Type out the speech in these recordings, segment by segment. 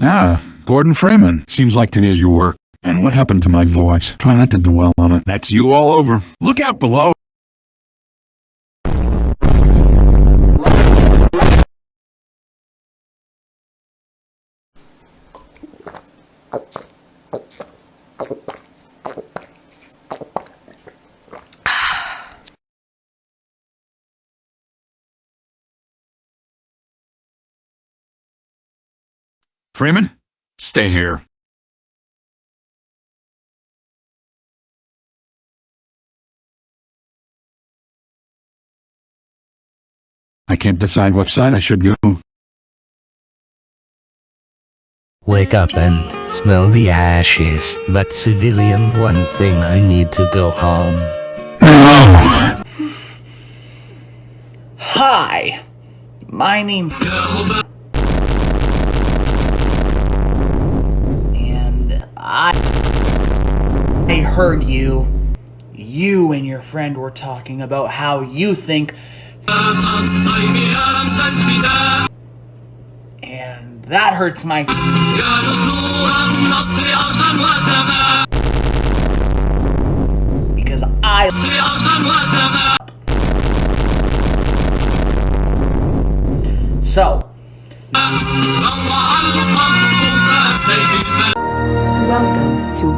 Ah, Gordon Freeman. Seems like today's your work. And what happened to my voice? Try not to dwell on it. That's you all over. Look out below. Freeman, stay here. I can't decide which side I should go. Wake up and smell the ashes. But civilian, one thing I need to go home. No! Hi, my name. I heard you. You and your friend were talking about how you think. And that hurts my. Because I. So,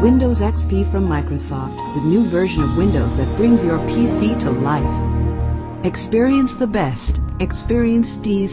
Windows XP from Microsoft, the new version of Windows that brings your PC to life. Experience the best. Experience D's.